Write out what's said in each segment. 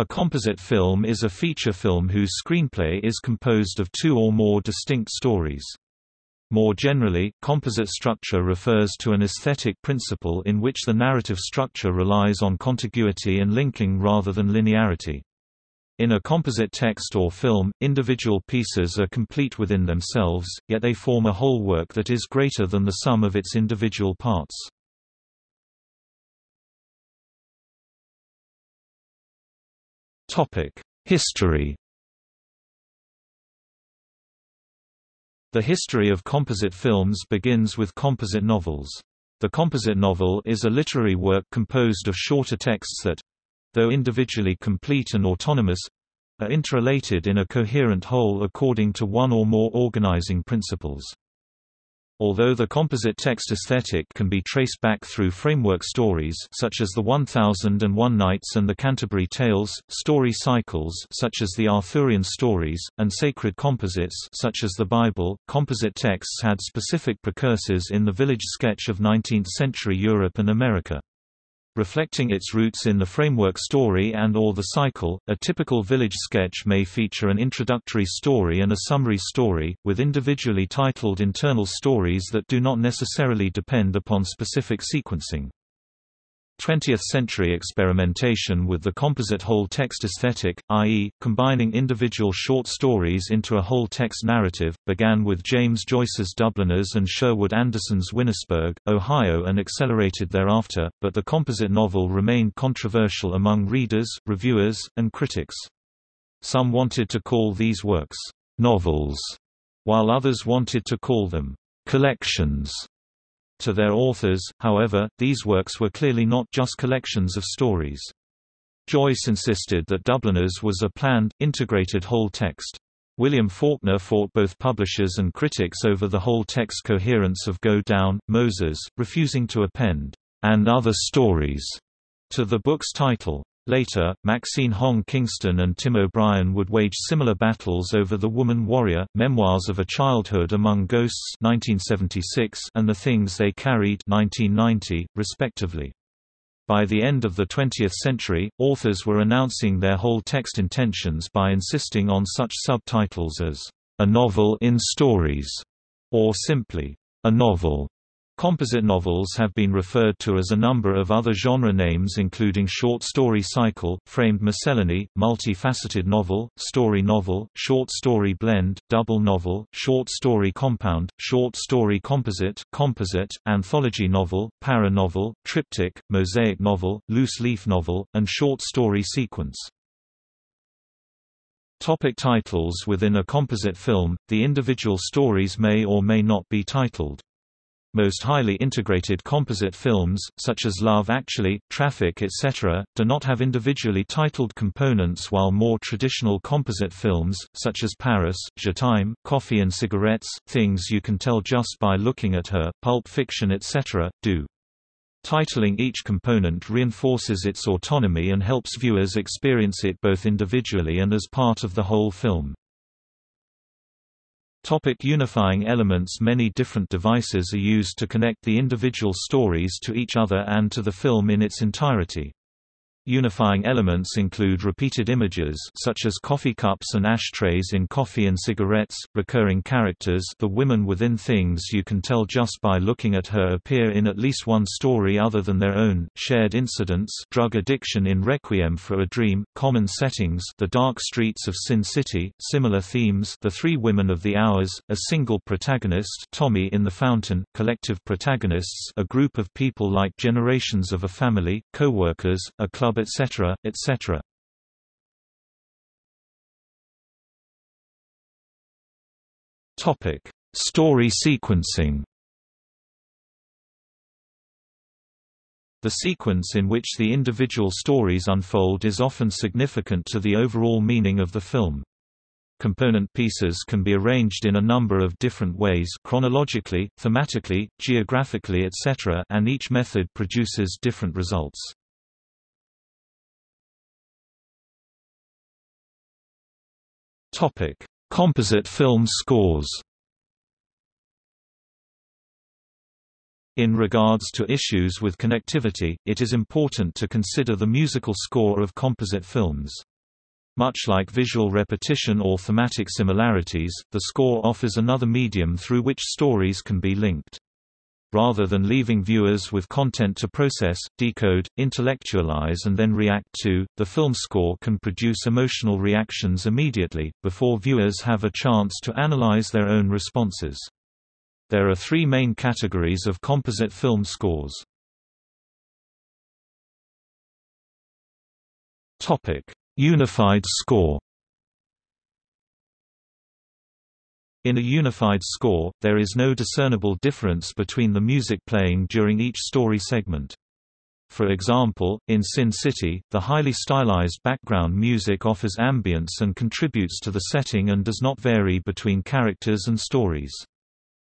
A composite film is a feature film whose screenplay is composed of two or more distinct stories. More generally, composite structure refers to an aesthetic principle in which the narrative structure relies on contiguity and linking rather than linearity. In a composite text or film, individual pieces are complete within themselves, yet they form a whole work that is greater than the sum of its individual parts. History The history of composite films begins with composite novels. The composite novel is a literary work composed of shorter texts that, though individually complete and autonomous, are interrelated in a coherent whole according to one or more organizing principles. Although the composite text aesthetic can be traced back through framework stories such as the 1001 Nights and the Canterbury Tales, story cycles such as the Arthurian stories, and sacred composites such as the Bible, composite texts had specific precursors in the village sketch of 19th-century Europe and America. Reflecting its roots in the framework story and or the cycle, a typical village sketch may feature an introductory story and a summary story, with individually titled internal stories that do not necessarily depend upon specific sequencing. 20th-century experimentation with the composite whole-text aesthetic, i.e., combining individual short stories into a whole-text narrative, began with James Joyce's Dubliners and Sherwood Anderson's Winesburg, Ohio and accelerated thereafter, but the composite novel remained controversial among readers, reviewers, and critics. Some wanted to call these works «novels», while others wanted to call them «collections». To their authors, however, these works were clearly not just collections of stories. Joyce insisted that Dubliners was a planned, integrated whole text. William Faulkner fought both publishers and critics over the whole text coherence of Go Down, Moses, refusing to append, and other stories to the book's title. Later, Maxine Hong Kingston and Tim O'Brien would wage similar battles over The Woman Warrior, Memoirs of a Childhood Among Ghosts 1976 and The Things They Carried 1990, respectively. By the end of the 20th century, authors were announcing their whole text intentions by insisting on such subtitles as, "...a novel in stories", or simply, "...a novel". Composite novels have been referred to as a number of other genre names including short story cycle, framed miscellany, multi-faceted novel, story novel, short story blend, double novel, short story compound, short story composite, composite, anthology novel, para-novel, triptych, mosaic novel, loose-leaf novel, and short story sequence. Topic titles Within a composite film, the individual stories may or may not be titled. Most highly integrated composite films, such as Love Actually, Traffic etc., do not have individually titled components while more traditional composite films, such as Paris, Je t'aime, Coffee and Cigarettes, Things You Can Tell Just by Looking at Her, Pulp Fiction etc., do. Titling each component reinforces its autonomy and helps viewers experience it both individually and as part of the whole film. Topic unifying elements Many different devices are used to connect the individual stories to each other and to the film in its entirety. Unifying elements include repeated images such as coffee cups and ashtrays in Coffee and Cigarettes, recurring characters the women within things you can tell just by looking at her appear in at least one story other than their own, shared incidents drug addiction in Requiem for a Dream, common settings the dark streets of Sin City, similar themes the three women of the hours, a single protagonist Tommy in the Fountain, collective protagonists a group of people like generations of a family, co-workers, a club etc., etc. Story sequencing The sequence in which the individual stories unfold is often significant to the overall meaning of the film. Component pieces can be arranged in a number of different ways chronologically, thematically, geographically etc. and each method produces different results. Topic: Composite film scores. In regards to issues with connectivity, it is important to consider the musical score of composite films. Much like visual repetition or thematic similarities, the score offers another medium through which stories can be linked. Rather than leaving viewers with content to process, decode, intellectualize and then react to, the film score can produce emotional reactions immediately, before viewers have a chance to analyze their own responses. There are three main categories of composite film scores. Unified score In a unified score, there is no discernible difference between the music playing during each story segment. For example, in Sin City, the highly stylized background music offers ambience and contributes to the setting and does not vary between characters and stories.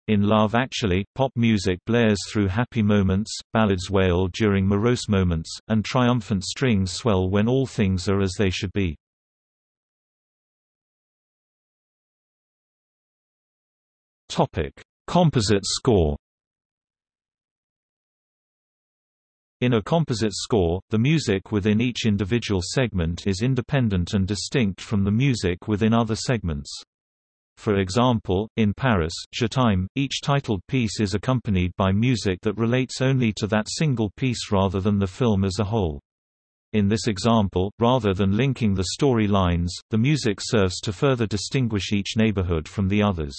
In Love Actually, pop music blares through happy moments, ballads wail during morose moments, and triumphant strings swell when all things are as they should be. Topic: Composite score. In a composite score, the music within each individual segment is independent and distinct from the music within other segments. For example, in Paris, Je each titled piece is accompanied by music that relates only to that single piece rather than the film as a whole. In this example, rather than linking the story lines, the music serves to further distinguish each neighborhood from the others.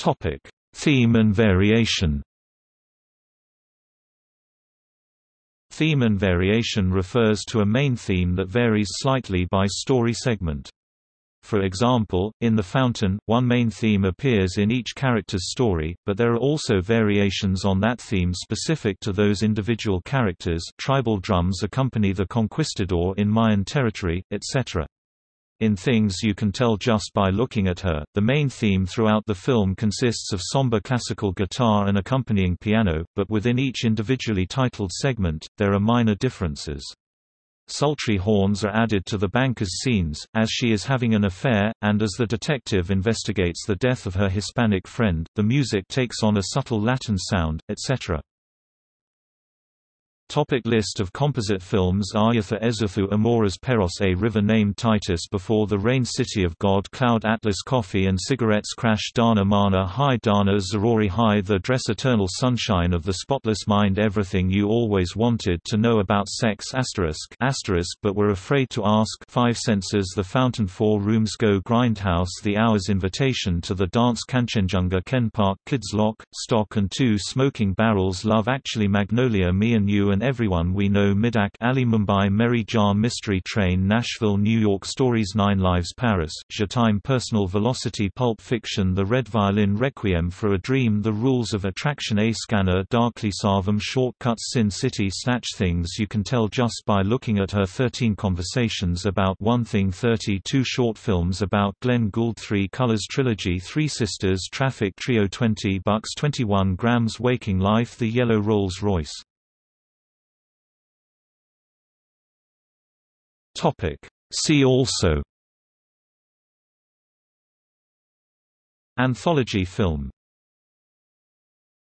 Topic: Theme and variation. Theme and variation refers to a main theme that varies slightly by story segment. For example, in The Fountain, one main theme appears in each character's story, but there are also variations on that theme specific to those individual characters tribal drums accompany the conquistador in Mayan territory, etc. In Things You Can Tell Just by Looking at Her, the main theme throughout the film consists of somber classical guitar and accompanying piano, but within each individually titled segment, there are minor differences. Sultry horns are added to the banker's scenes, as she is having an affair, and as the detective investigates the death of her Hispanic friend, the music takes on a subtle Latin sound, etc. Topic list of composite films Ayatha Ezuthu Amores Perros A river named Titus Before the Rain City of God Cloud Atlas Coffee and Cigarettes Crash Darna Mana Hai Darna Zaroori Hai The Dress Eternal Sunshine of the Spotless Mind Everything You Always Wanted to Know About Sex asterisk, asterisk but were afraid to ask Five Senses The Fountain Four Rooms Go Grindhouse The Hours Invitation to the Dance Kanchenjunga Ken Park Kids Lock, Stock and Two Smoking Barrels Love Actually Magnolia Me and You and and Everyone We Know Midaq Alley Mumbai Meri Jaan Mystery Train Nashville New York Stories Nine Lives Paris, Je t'aime Personal Velocity Pulp Fiction The Red Violin Requiem for a Dream The Rules of Attraction A Scanner Darkly Sarvam Shortcuts Sin City Snatch Things. You Can Tell Just by Looking at Her 13 Conversations About One Thing 32 Short Films About Glenn Gould 3 Colors Trilogy Three Sisters Traffic Trio 20 Bucks 21 Grams Waking Life The Yellow Rolls Royce Topic. See also Anthology film